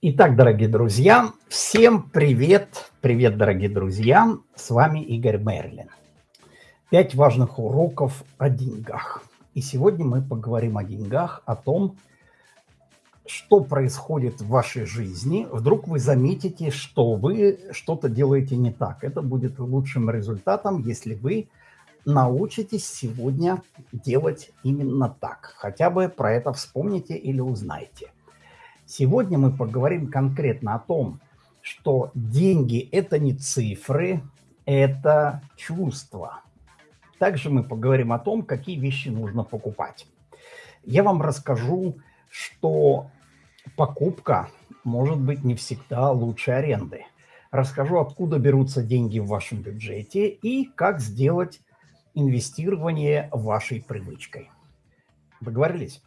Итак, дорогие друзья, всем привет! Привет, дорогие друзья! С вами Игорь Мерлин. Пять важных уроков о деньгах. И сегодня мы поговорим о деньгах, о том, что происходит в вашей жизни. Вдруг вы заметите, что вы что-то делаете не так. Это будет лучшим результатом, если вы научитесь сегодня делать именно так. Хотя бы про это вспомните или узнаете. Сегодня мы поговорим конкретно о том, что деньги – это не цифры, это чувства. Также мы поговорим о том, какие вещи нужно покупать. Я вам расскажу, что покупка может быть не всегда лучше аренды. Расскажу, откуда берутся деньги в вашем бюджете и как сделать инвестирование вашей привычкой. Договорились?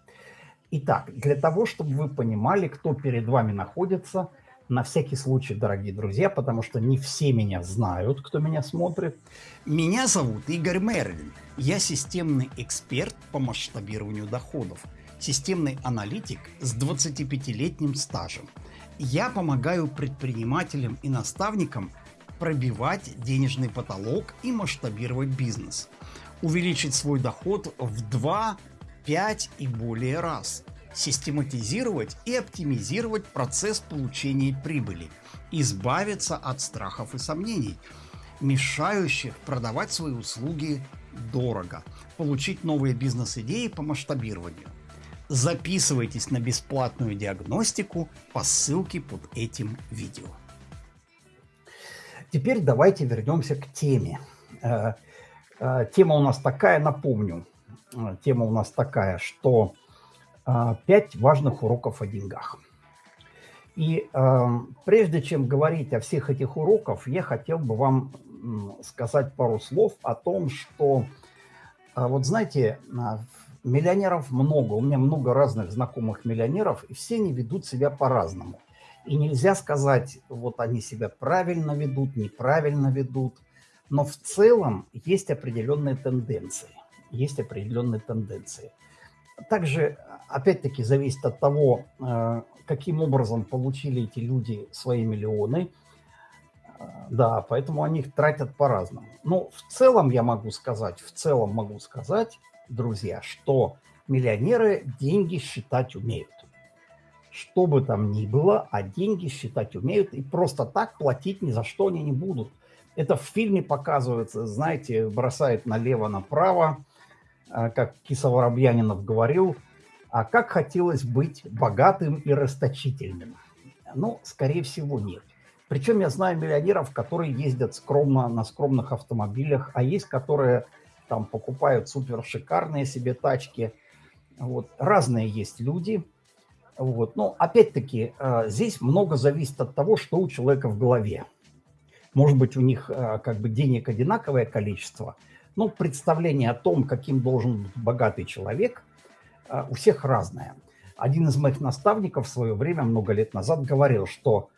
Итак, для того, чтобы вы понимали, кто перед вами находится, на всякий случай, дорогие друзья, потому что не все меня знают, кто меня смотрит. Меня зовут Игорь Мерлин. Я системный эксперт по масштабированию доходов, системный аналитик с 25-летним стажем. Я помогаю предпринимателям и наставникам пробивать денежный потолок и масштабировать бизнес, увеличить свой доход в 2 5 и более раз, систематизировать и оптимизировать процесс получения прибыли, избавиться от страхов и сомнений, мешающих продавать свои услуги дорого, получить новые бизнес-идеи по масштабированию. Записывайтесь на бесплатную диагностику по ссылке под этим видео. Теперь давайте вернемся к теме. Э, э, тема у нас такая, напомню, тема у нас такая, что э, пять важных уроков о деньгах. И э, прежде чем говорить о всех этих уроках, я хотел бы вам сказать пару слов о том, что, вот знаете, миллионеров много, у меня много разных знакомых миллионеров, и все они ведут себя по-разному. И нельзя сказать, вот они себя правильно ведут, неправильно ведут, но в целом есть определенные тенденции есть определенные тенденции. Также, опять-таки, зависит от того, э, каким образом получили эти люди свои миллионы. Э, да, поэтому они их тратят по-разному. Но в целом я могу сказать, в целом могу сказать, друзья, что миллионеры деньги считать умеют. Что бы там ни было, а деньги считать умеют и просто так платить ни за что они не будут. Это в фильме показывается, знаете, бросает налево-направо, как Киса Воробьянинов говорил, а как хотелось быть богатым и расточительным. Ну, скорее всего, нет. Причем я знаю миллионеров, которые ездят скромно на скромных автомобилях, а есть, которые там покупают супер шикарные себе тачки. Вот. Разные есть люди. Вот. Но опять-таки а, здесь много зависит от того, что у человека в голове. Может быть, у них а, как бы денег одинаковое количество – ну, представление о том, каким должен быть богатый человек, а, у всех разное. Один из моих наставников в свое время, много лет назад, говорил, что,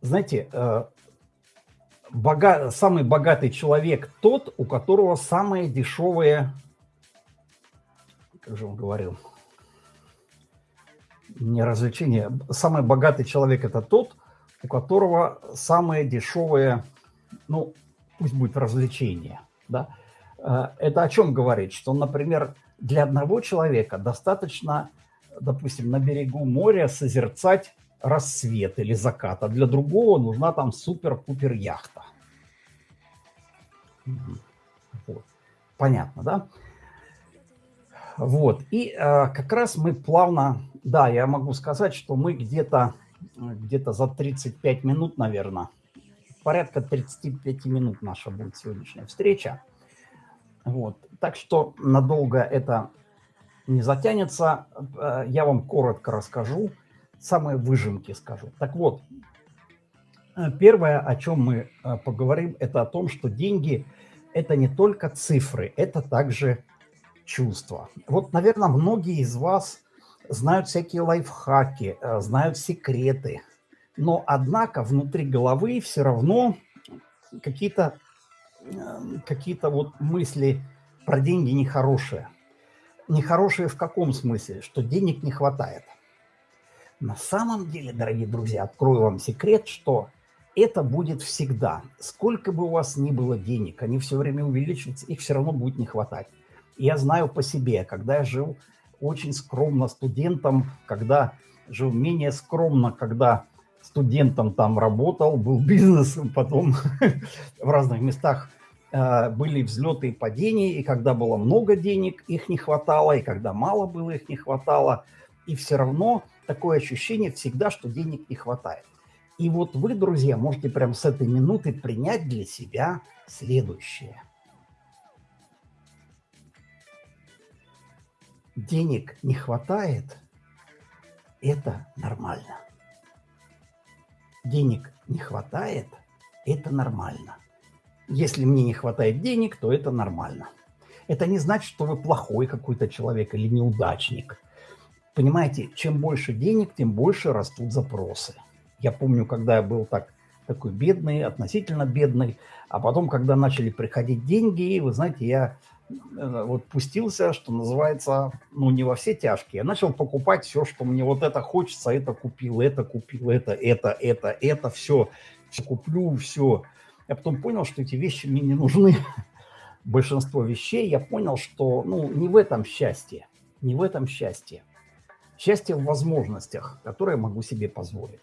знаете, э, бога... самый богатый человек тот, у которого самые дешевые, как же он говорил, не развлечения, самый богатый человек это тот, у которого самые дешевые, ну, пусть будет развлечение, да, э, это о чем говорит? Что, например, для одного человека достаточно, допустим, на берегу моря созерцать рассвет или закат, а для другого нужна там супер-пупер яхта. Вот. Понятно, да? Вот, и э, как раз мы плавно, да, я могу сказать, что мы где-то где, -то, за 35 минут, наверное, порядка 35 минут наша будет сегодняшняя встреча. Вот. Так что надолго это не затянется. Э, я вам коротко расскажу, самые выжимки скажу. Так вот, э, первое, о чем мы э, поговорим, это о том, что деньги – это не только цифры, это также чувства. Вот, наверное, многие из вас знают всякие лайфхаки, знают секреты – но, однако, внутри головы все равно какие-то эм, какие вот мысли про деньги нехорошие. Нехорошие в каком смысле? Что денег не хватает. На самом деле, дорогие друзья, открою вам секрет, что это будет всегда. Сколько бы у вас ни было денег, они все время увеличиваются, их все равно будет не хватать. Я знаю по себе, когда я жил очень скромно студентом, когда жил менее скромно, когда студентом там работал, был бизнесом, потом в разных местах э, были взлеты и падения, и когда было много денег, их не хватало, и когда мало было, их не хватало. И все равно такое ощущение всегда, что денег не хватает. И вот вы, друзья, можете прямо с этой минуты принять для себя следующее. Денег не хватает – это нормально. Денег не хватает – это нормально. Если мне не хватает денег, то это нормально. Это не значит, что вы плохой какой-то человек или неудачник. Понимаете, чем больше денег, тем больше растут запросы. Я помню, когда я был так, такой бедный, относительно бедный, а потом, когда начали приходить деньги, вы знаете, я вот пустился, что называется, ну, не во все тяжкие. Я начал покупать все, что мне вот это хочется, это купил, это купил, это, это, это, это, все, все куплю, все. Я потом понял, что эти вещи мне не нужны. Большинство вещей я понял, что, ну, не в этом счастье, не в этом счастье. Счастье в возможностях, которые могу себе позволить.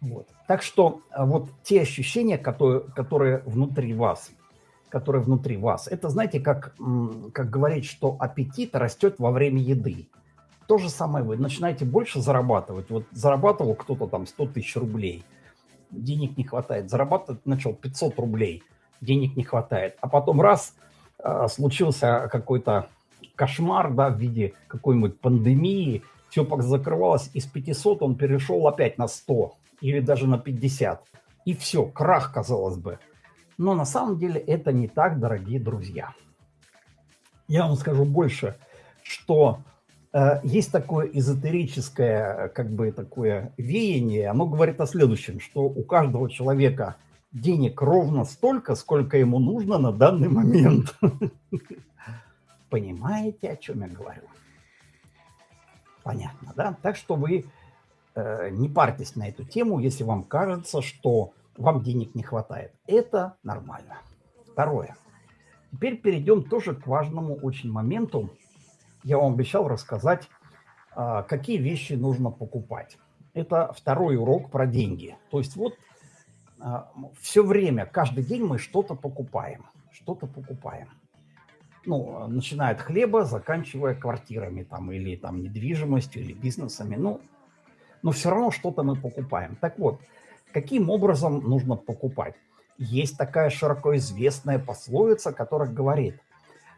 Вот. Так что а, вот те ощущения, которые, которые внутри вас, которые внутри вас, это, знаете, как, как говорить, что аппетит растет во время еды. То же самое вы начинаете больше зарабатывать. Вот зарабатывал кто-то там 100 тысяч рублей, денег не хватает. Зарабатывать начал 500 рублей, денег не хватает. А потом раз, а, случился какой-то кошмар, да, в виде какой-нибудь пандемии, все закрывалось, из 500 он перешел опять на 100 или даже на 50. И все, крах, казалось бы. Но на самом деле это не так, дорогие друзья. Я вам скажу больше, что э, есть такое эзотерическое, как бы такое веяние, оно говорит о следующем, что у каждого человека денег ровно столько, сколько ему нужно на данный момент. Понимаете, о чем я говорю? Понятно, да? Так что вы Э, не парьтесь на эту тему, если вам кажется, что вам денег не хватает. Это нормально. Второе. Теперь перейдем тоже к важному очень моменту. Я вам обещал рассказать, а, какие вещи нужно покупать. Это второй урок про деньги. То есть вот а, все время, каждый день мы что-то покупаем. Что-то покупаем. Ну, начиная от хлеба, заканчивая квартирами там, или там недвижимостью, или бизнесами. Ну, но все равно что-то мы покупаем. Так вот, каким образом нужно покупать? Есть такая широко известная пословица, которая говорит,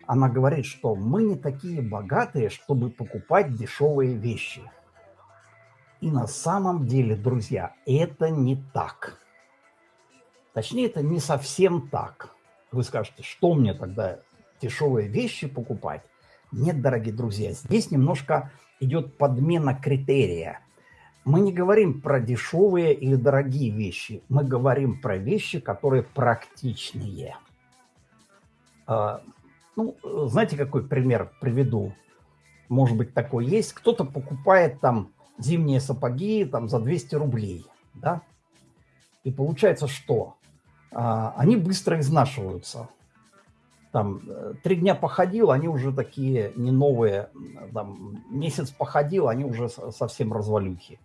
она говорит, что мы не такие богатые, чтобы покупать дешевые вещи. И на самом деле, друзья, это не так. Точнее, это не совсем так. Вы скажете, что мне тогда дешевые вещи покупать? Нет, дорогие друзья, здесь немножко идет подмена критерия – мы не говорим про дешевые или дорогие вещи. Мы говорим про вещи, которые практичные. А, ну, знаете, какой пример приведу? Может быть, такой есть. Кто-то покупает там зимние сапоги там за 200 рублей, да? И получается что? А, они быстро изнашиваются. Там э, три дня походил, они уже такие не новые. Там месяц походил, они уже совсем развалюхи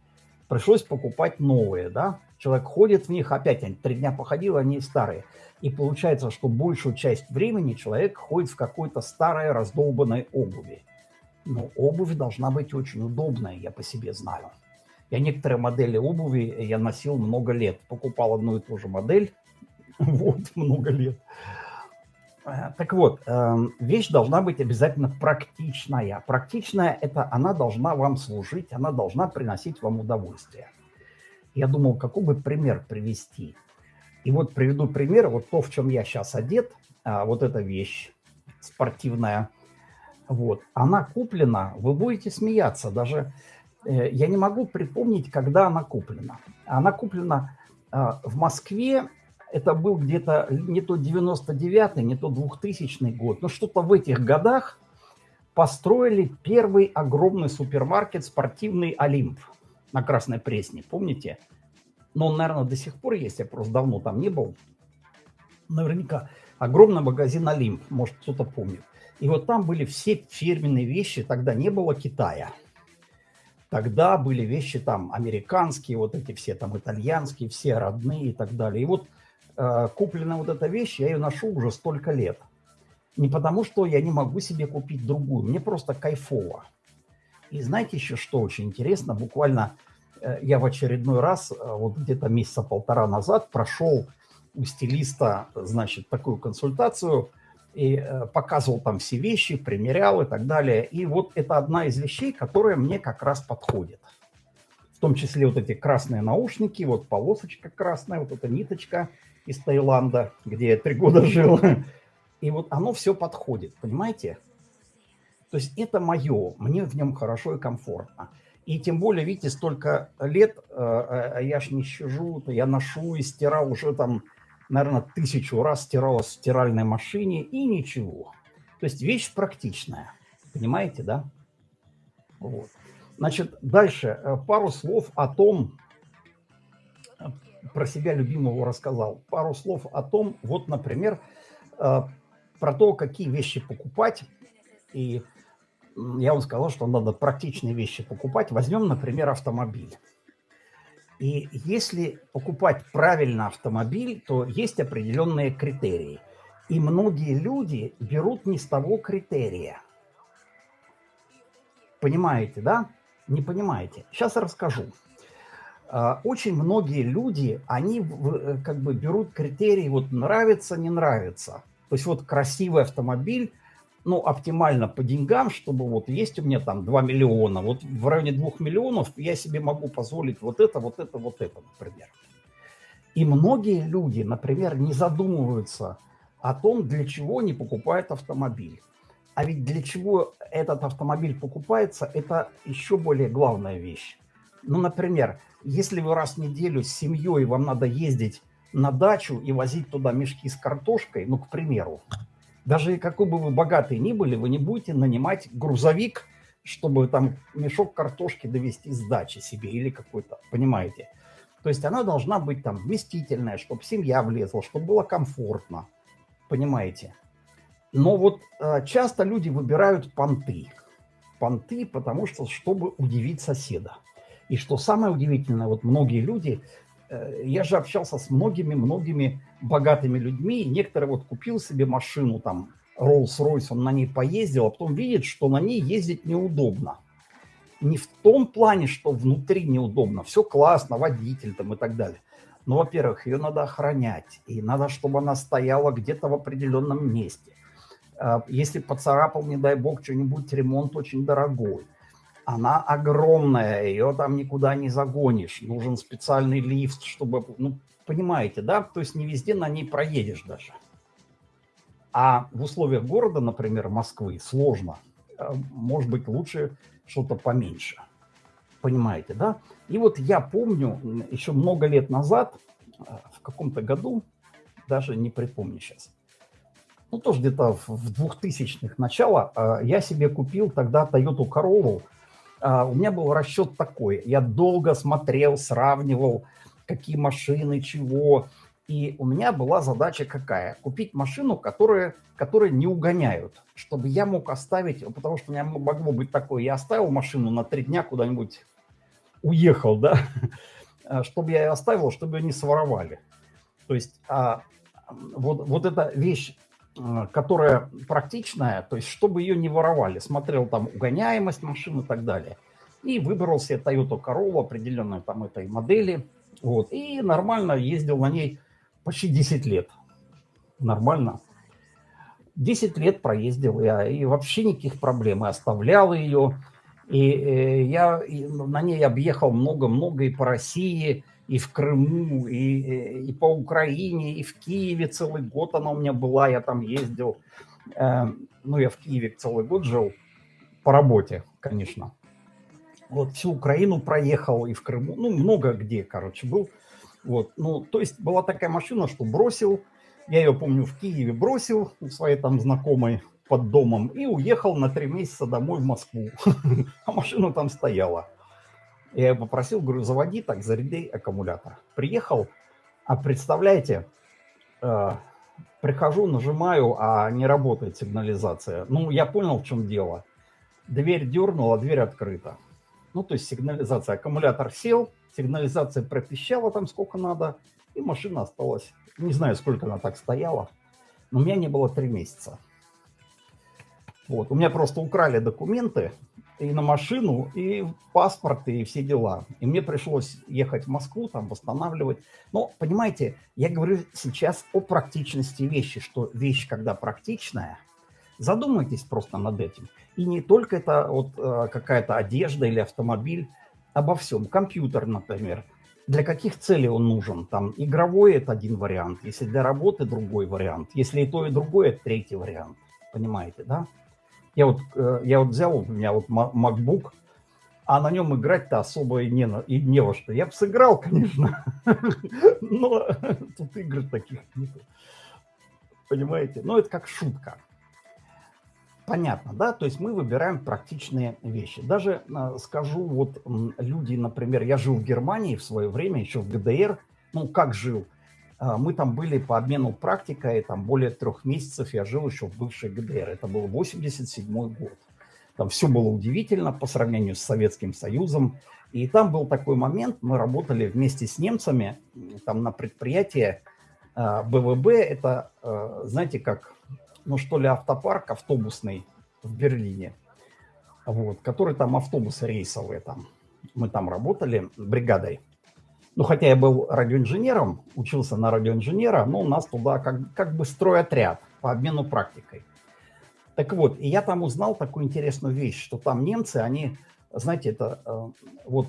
пришлось покупать новые, да. Человек ходит в них, опять они три дня походил, они старые. И получается, что большую часть времени человек ходит в какой-то старой раздолбанной обуви. Но обувь должна быть очень удобная, я по себе знаю. Я некоторые модели обуви я носил много лет. Покупал одну и ту же модель, вот, много лет. Э, так вот, эм, вещь должна быть обязательно практичная. Практичная – это она должна вам служить, она должна приносить вам удовольствие. Я думал, какой бы пример привести. И вот приведу пример, вот то, в чем я сейчас одет, а, вот эта вещь спортивная, вот, она куплена, вы будете смеяться, даже э, я не могу припомнить, когда она куплена. Она куплена а, в Москве это был где-то не то 99-й, не то 2000 год, но что-то в этих годах построили первый огромный супермаркет спортивный «Олимп». на Красной Пресне, помните? Но он, наверное, до сих пор есть, я просто давно там не был. Наверняка. Огромный магазин Олимп, может, кто-то помнит. И вот там были все фирменные вещи, тогда не было Китая. Тогда были вещи там американские, вот эти все там итальянские, все родные и так далее. И вот э, купленная вот эта вещь, я ее ношу уже столько лет. Не потому, что я не могу себе купить другую, мне просто кайфово. И знаете еще, что очень интересно? Буквально э, я в очередной раз, э, вот где-то месяца полтора назад, прошел у стилиста, значит, такую консультацию и показывал там все вещи, примерял и так далее. И вот это одна из вещей, которая мне как раз подходит. В том числе вот эти красные наушники, вот полосочка красная, вот эта ниточка из Таиланда, где я три года жил. И вот оно все подходит, понимаете? То есть это мое, мне в нем хорошо и комфортно. И тем более, видите, столько лет, э, э, я ж не сижу, я ношу и стирал уже там, наверное, тысячу раз стирал в стиральной машине и ничего. То есть вещь практичная, понимаете, да? Вот. Значит, дальше э, пару слов о том, про себя любимого рассказал, пару слов о том, вот, например, про то, какие вещи покупать. И я вам сказал, что надо практичные вещи покупать. Возьмем, например, автомобиль. И если покупать правильно автомобиль, то есть определенные критерии. И многие люди берут не с того критерия. Понимаете, да? Не понимаете. Сейчас расскажу. А, очень многие люди, они э, как бы берут критерии, вот нравится, не нравится. То есть вот красивый автомобиль, ну, оптимально по деньгам, чтобы вот есть у меня там 2 миллиона, вот в районе 2 миллионов я себе могу позволить вот это, вот это, вот это, например. И многие люди, например, не задумываются о том, для чего они покупают автомобиль. А ведь для чего этот автомобиль покупается, это еще более главная вещь. Ну, например, если вы раз в неделю с семьей вам надо ездить на дачу и возить туда мешки с картошкой, ну, к примеру, даже какой бы вы богатый ни были, вы не будете нанимать грузовик, чтобы там мешок картошки довести с дачи себе или какой-то, понимаете? То есть она должна быть там вместительная, чтобы семья влезла, чтобы было комфортно, понимаете? Но вот э, часто люди выбирают понты. Понты, потому что, чтобы удивить соседа. И что самое удивительное, вот многие люди Э, я же общался с многими-многими богатыми людьми, некоторые вот купил себе машину, там, Rolls-Royce, он на ней поездил, а потом видит, что на ней ездить неудобно. Не в том плане, что внутри неудобно, все классно, водитель там и так далее. Но, во-первых, ее надо охранять, и надо, чтобы она стояла где-то в определенном месте. Э, если поцарапал, не дай бог, что-нибудь, ремонт очень дорогой она огромная, ее там никуда не загонишь. Нужен специальный лифт, чтобы... Ну, понимаете, да? То есть не везде на ней проедешь даже. А в условиях города, например, Москвы, сложно. Э, может быть, лучше что-то поменьше. Понимаете, да? И вот я помню, еще много лет назад, э, в каком-то году, даже не припомню сейчас, ну, тоже где-то в 2000-х начало, э, я себе купил тогда Toyota Corolla у меня был расчет такой. Я долго смотрел, сравнивал, какие машины, чего. И у меня была задача какая? Купить машину, которая, которые не угоняют, чтобы я мог оставить, потому что у меня могло быть такое, я оставил машину на три дня куда-нибудь, уехал, да, чтобы я ее оставил, чтобы ее не своровали. То есть а, вот, вот эта вещь которая практичная, то есть чтобы ее не воровали. Смотрел там угоняемость машин и так далее. И выбрал себе Toyota Corolla определенной там этой модели. Вот, и нормально ездил на ней почти 10 лет. Нормально. 10 лет проездил я, и вообще никаких проблем. И оставлял ее. И э, я на ней объехал много-много и по России, и в Крыму, и, и по Украине, и в Киеве целый год она у меня была, я там ездил. Э, ну, я в Киеве целый год жил, по работе, конечно. Вот всю Украину проехал, и в Крыму, ну, много где, короче, был. Вот, ну, то есть была такая машина, что бросил, я ее, помню, в Киеве бросил у своей там знакомой под домом и уехал на три месяца домой в Москву. А машина там стояла. Я попросил, говорю, заводи так, заряди аккумулятор. Приехал, а представляете, э, прихожу, нажимаю, а не работает сигнализация. Ну, я понял, в чем дело. Дверь дернула, дверь открыта. Ну, то есть сигнализация. Аккумулятор сел, сигнализация пропищала там сколько надо, и машина осталась. Не знаю, сколько она так стояла, но у меня не было три месяца. Вот. У меня просто украли документы и на машину, и паспорт, и все дела. И мне пришлось ехать в Москву, там восстанавливать. Но, понимаете, я говорю сейчас о практичности вещи, что вещь, когда практичная, задумайтесь просто над этим. И не только это вот э, какая-то одежда или автомобиль, обо всем. Компьютер, например. Для каких целей он нужен? Там игровой – это один вариант. Если для работы – другой вариант. Если и то, и другое – третий вариант. Понимаете, да? Я вот, э, я вот взял, у меня вот MacBook, а на нем играть-то особо и не, и не во что. Я бы сыграл, конечно, но тут игр таких нет. Понимаете? Но это как шутка. Понятно, да? То есть мы выбираем практичные вещи. Даже э, скажу, вот люди, например, я жил в Германии в свое время, еще в ГДР. Ну, как жил? Э, мы там были по обмену практикой, там более трех месяцев я жил еще в бывшей ГДР. Это был 87 год. Там все было удивительно по сравнению с Советским Союзом. И там был такой момент, мы работали вместе с немцами, там на предприятии БВБ, э, это, знаете, как ну что ли, автопарк автобусный в Берлине, вот, который там автобусы рейсовые там. Мы там работали бригадой. Ну, хотя я был радиоинженером, учился на радиоинженера, но у нас туда как, как бы стройотряд по обмену практикой. Так вот, и я там узнал такую интересную вещь, что там немцы, они, знаете, это э, вот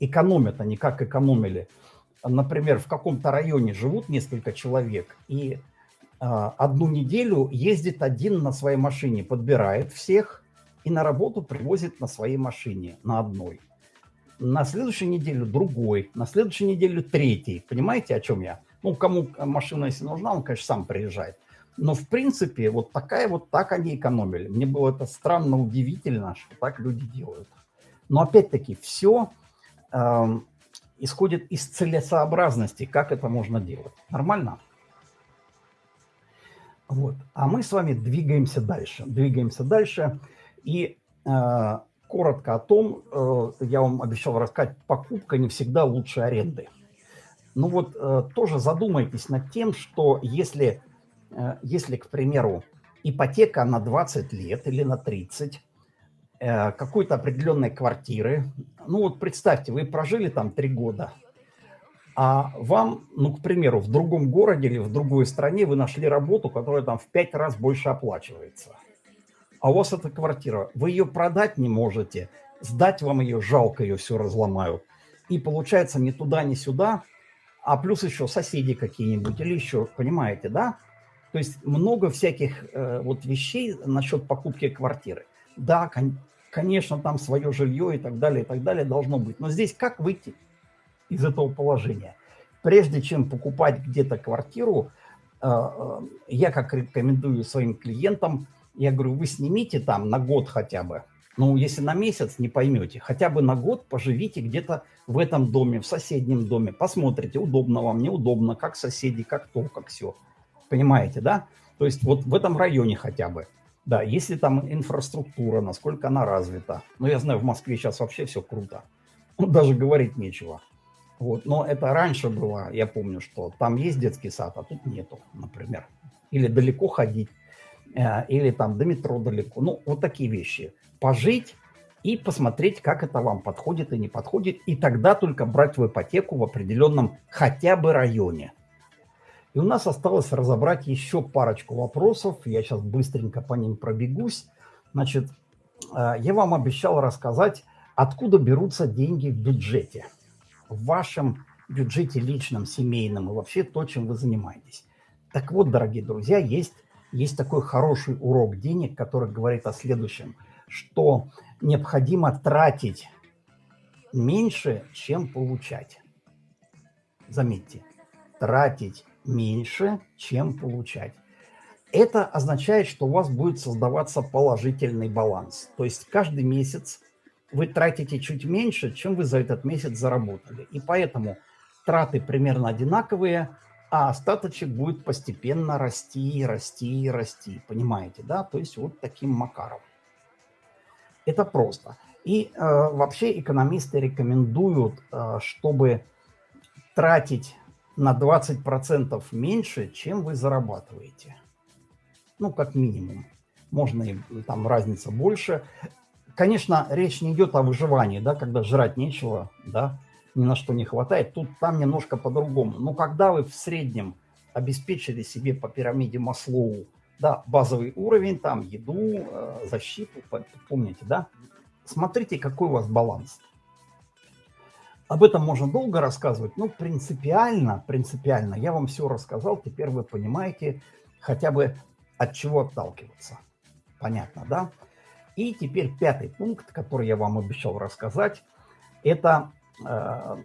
экономят, они как экономили. Например, в каком-то районе живут несколько человек, и а, одну неделю ездит один на своей машине, подбирает всех и на работу привозит на своей машине, на одной. На следующую неделю другой, на следующую неделю третий. Понимаете, о чем я? Ну, кому машина, если нужна, он, конечно, сам приезжает. Но, в принципе, вот такая вот так они экономили. Мне было это странно, удивительно, что так люди делают. Но, опять-таки, все э, эм, исходит из целесообразности, как это можно делать. Нормально? Вот. А мы с вами двигаемся дальше. Двигаемся дальше. И э, коротко о том, э, я вам обещал рассказать, покупка не всегда лучше аренды. Ну вот э, тоже задумайтесь над тем, что если, э, если, к примеру, ипотека на 20 лет или на 30, э, какой-то определенной квартиры, ну вот представьте, вы прожили там 3 года, а вам, ну, к примеру, в другом городе или в другой стране вы нашли работу, которая там в пять раз больше оплачивается. А у вас эта квартира, вы ее продать не можете, сдать вам ее жалко, ее все разломают. И получается ни туда, ни сюда, а плюс еще соседи какие-нибудь или еще, понимаете, да? То есть много всяких э, вот вещей насчет покупки квартиры. Да, кон конечно, там свое жилье и так далее, и так далее должно быть. Но здесь как выйти? из этого положения. Прежде чем покупать где-то квартиру, э, э, я как рекомендую своим клиентам, я говорю, вы снимите там на год хотя бы. Ну, если на месяц, не поймете. Хотя бы на год поживите где-то в этом доме, в соседнем доме. Посмотрите, удобно вам, неудобно, как соседи, как то, как все. Понимаете, да? То есть вот в этом районе хотя бы. Да, если там инфраструктура, насколько она развита. Ну, я знаю, в Москве сейчас вообще все круто. Даже говорить нечего. Вот. Но это раньше было, я помню, что там есть детский сад, а тут нету, например. Или далеко ходить, или там до метро далеко. Ну, вот такие вещи. Пожить и посмотреть, как это вам подходит и не подходит, и тогда только брать в ипотеку в определенном хотя бы районе. И у нас осталось разобрать еще парочку вопросов. Я сейчас быстренько по ним пробегусь. Значит, э, я вам обещал рассказать, откуда берутся деньги в бюджете в вашем бюджете личном, семейном и вообще то, чем вы занимаетесь. Так вот, дорогие друзья, есть, есть такой хороший урок денег, который говорит о следующем, что необходимо тратить меньше, чем получать. Заметьте, тратить меньше, чем получать. Это означает, что у вас будет создаваться положительный баланс. То есть каждый месяц вы тратите чуть меньше, чем вы за этот месяц заработали. И поэтому траты примерно одинаковые, а остаточек будет постепенно расти, расти, расти. Понимаете, да? То есть вот таким макаром. Это просто. И э, вообще экономисты рекомендуют, э, чтобы тратить на 20% меньше, чем вы зарабатываете. Ну, как минимум. Можно и там разница больше. Конечно, речь не идет о выживании, да, когда жрать нечего, да, ни на что не хватает. Тут там немножко по-другому. Но когда вы в среднем обеспечили себе по пирамиде Маслоу, да, базовый уровень, там еду, э, защиту, помните, да, смотрите, какой у вас баланс. Об этом можно долго рассказывать, но принципиально, принципиально я вам все рассказал, теперь вы понимаете хотя бы от чего отталкиваться. Понятно, да? И теперь пятый пункт, который я вам обещал рассказать, это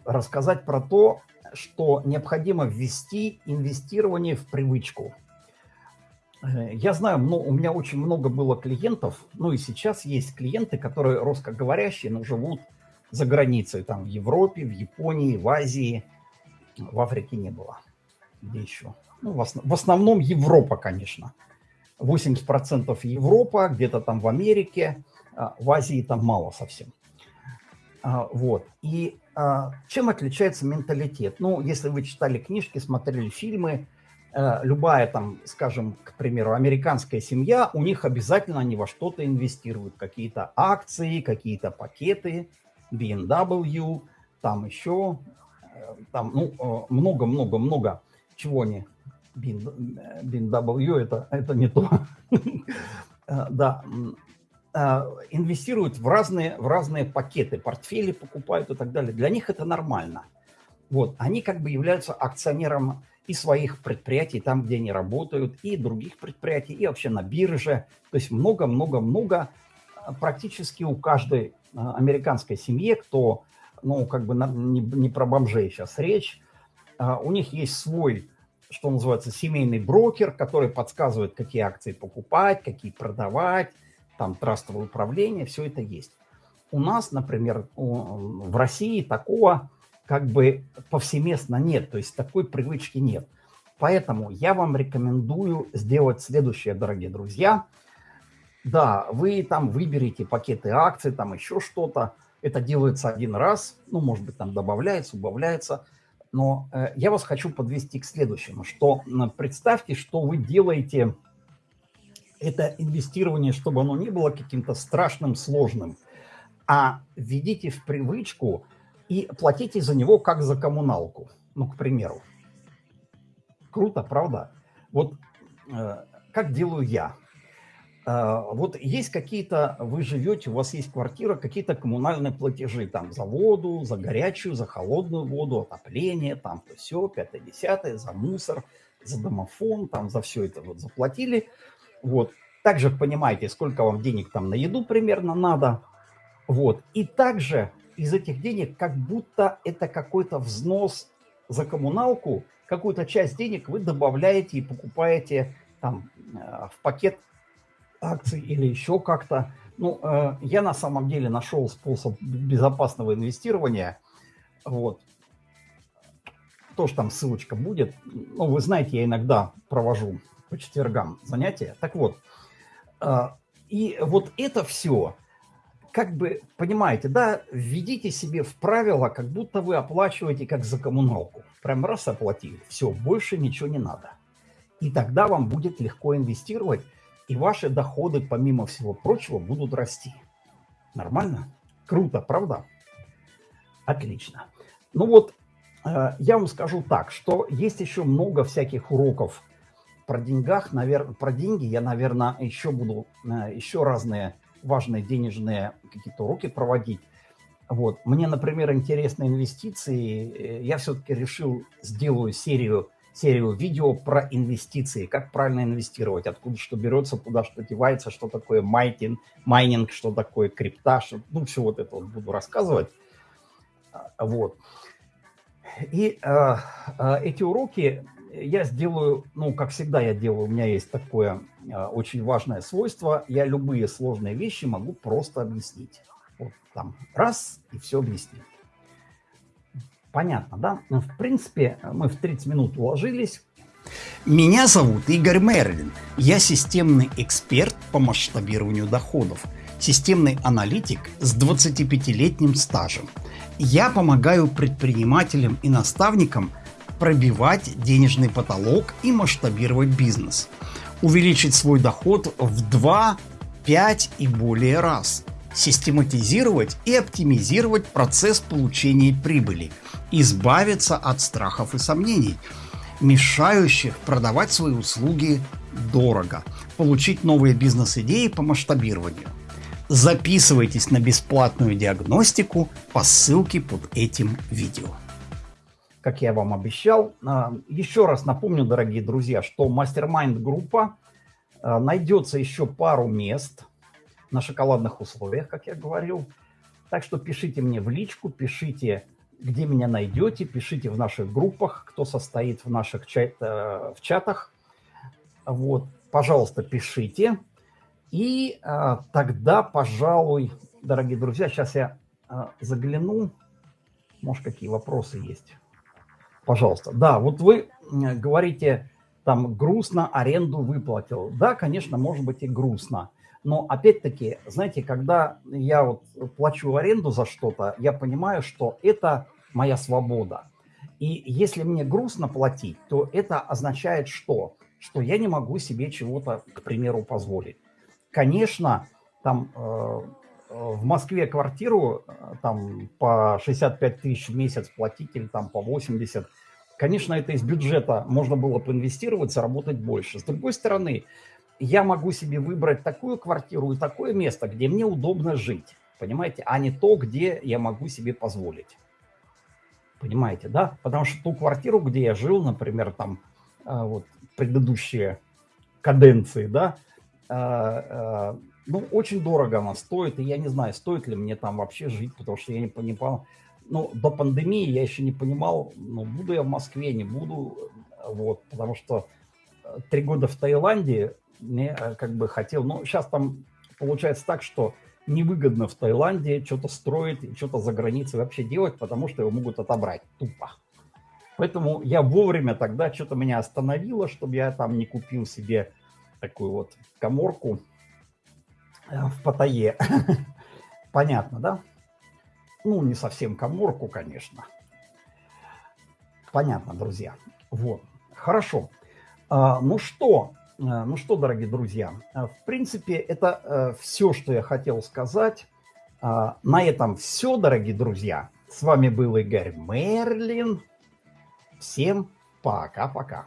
рассказать про то, что необходимо ввести инвестирование в привычку. Э, я знаю, но у меня очень много было клиентов, ну и сейчас есть клиенты, которые русскоговорящие, но живут за границей, там в Европе, в Японии, в Азии, в Африке не было. Где еще? Ну, в, основ... в основном Европа, конечно. 80% Европа, где-то там в Америке, а, в Азии там мало совсем. А, вот. И чем отличается менталитет? Ну, если вы читали книжки, смотрели фильмы, любая там, скажем, к примеру, американская семья, у них обязательно они во что-то инвестируют. Какие-то акции, какие-то пакеты, BMW, там еще, э, там, ну, много-много-много чего они BMW, это, это не то. Э, да, э, инвестируют в разные, в разные пакеты, портфели покупают и так далее. Для них это нормально. Вот, они как бы являются акционером и своих предприятий, там, где они работают, и других предприятий, и вообще на бирже. То есть много-много-много практически у каждой американской семье, кто, ну, как бы не, не про бомжей сейчас речь, у них есть свой что называется, семейный брокер, который подсказывает, какие акции покупать, какие продавать, там трастовое управление, все это есть. У нас, например, в России такого как бы повсеместно нет, то есть такой привычки нет. Поэтому я вам рекомендую сделать следующее, дорогие друзья. Да, вы там выберете пакеты акций, там еще что-то. Это делается один раз, ну, может быть, там добавляется, убавляется – но э, я вас хочу подвести к следующему, что представьте, что вы делаете это инвестирование, чтобы оно не было каким-то страшным, сложным, а введите в привычку и платите за него как за коммуналку, ну, к примеру. Круто, правда? Вот э, как делаю я – а, вот есть какие-то, вы живете, у вас есть квартира, какие-то коммунальные платежи, там, за воду, за горячую, за холодную воду, отопление, там, то все, пятое, десятое, за мусор, за домофон, там, за все это вот заплатили. Вот. Также понимаете, сколько вам денег там на еду примерно надо. Вот. И также из этих денег, как будто это какой-то взнос за коммуналку, какую-то часть денег вы добавляете и покупаете там э, в пакет акций или еще как-то. Ну, э, я на самом деле нашел способ безопасного инвестирования. Вот. Тоже там ссылочка будет. Ну, вы знаете, я иногда провожу по четвергам занятия. Так вот, э, и вот это все, как бы, понимаете, да, введите себе в правила, как будто вы оплачиваете как за коммуналку. Прям раз оплатили, все, больше ничего не надо. И тогда вам будет легко инвестировать, и ваши доходы, помимо всего прочего, будут расти. Нормально? Круто, правда? Отлично. Ну вот, э, я вам скажу так, что есть еще много всяких уроков про деньгах, навер... про деньги. Я, наверное, еще буду э, еще разные важные денежные какие-то уроки проводить. Вот. Мне, например, интересны инвестиции. Э, я все-таки решил, сделаю серию серию видео про инвестиции, как правильно инвестировать, откуда что берется, куда что девается, что такое майнинг, майнинг что такое крипта, что, ну, все вот это вот буду рассказывать. А, вот. И э, э, эти уроки я сделаю, ну, как всегда я делаю, у меня есть такое э, очень важное свойство, я любые сложные вещи могу просто объяснить. Вот там раз и все объяснил. Понятно, да? Ну, в принципе, мы в 30 минут уложились. Меня зовут Игорь Мерлин. Я системный эксперт по масштабированию доходов. Системный аналитик с 25-летним стажем. Я помогаю предпринимателям и наставникам пробивать денежный потолок и масштабировать бизнес. Увеличить свой доход в 2, 5 и более раз. Систематизировать и оптимизировать процесс получения прибыли. Избавиться от страхов и сомнений, мешающих продавать свои услуги дорого. Получить новые бизнес-идеи по масштабированию. Записывайтесь на бесплатную диагностику по ссылке под этим видео как я вам обещал. А, еще раз напомню, дорогие друзья, что мастер-майнд группа а, найдется еще пару мест на шоколадных условиях, как я говорил. Так что пишите мне в личку, пишите, где меня найдете, пишите в наших группах, кто состоит в наших чат, э, в чатах. Вот, пожалуйста, пишите. И а, тогда, пожалуй, дорогие друзья, сейчас я а, загляну. Может, какие вопросы есть пожалуйста. Да, вот вы говорите, там, грустно аренду выплатил. Да, конечно, может быть и грустно. Но опять-таки, знаете, когда я вот плачу аренду за что-то, я понимаю, что это моя свобода. И если мне грустно платить, то это означает что? Что я не могу себе чего-то, к примеру, позволить. Конечно, там э, в Москве квартиру э, там по 65 тысяч в месяц платить или там по 80, конечно, это из бюджета можно было поинвестировать, заработать больше. С другой стороны, я могу себе выбрать такую квартиру и такое место, где мне удобно жить, понимаете, а не то, где я могу себе позволить. Понимаете, да? Потому что ту квартиру, где я жил, например, там э, вот предыдущие каденции, да, ну, очень дорого она стоит, и я не знаю, стоит ли мне там вообще жить, потому что я не понимал, ну, до пандемии я еще не понимал, ну, буду я в Москве, не буду, вот, потому что э, три года в Таиланде мне э, как бы хотел, ну, сейчас там получается так, что невыгодно в Таиланде что-то строить что-то за границей вообще делать, потому что его могут отобрать. Тупо. Поэтому я вовремя тогда что-то меня остановило, чтобы я там не купил себе такую вот коморку, в Паттайе. Понятно, да? Ну, не совсем коморку, конечно. Понятно, друзья. Вот. Хорошо. А, ну что, э, ну что, дорогие друзья, э, в принципе, это все, что я хотел сказать. А, на этом все, дорогие друзья. С вами был Игорь Мерлин. Всем пока-пока.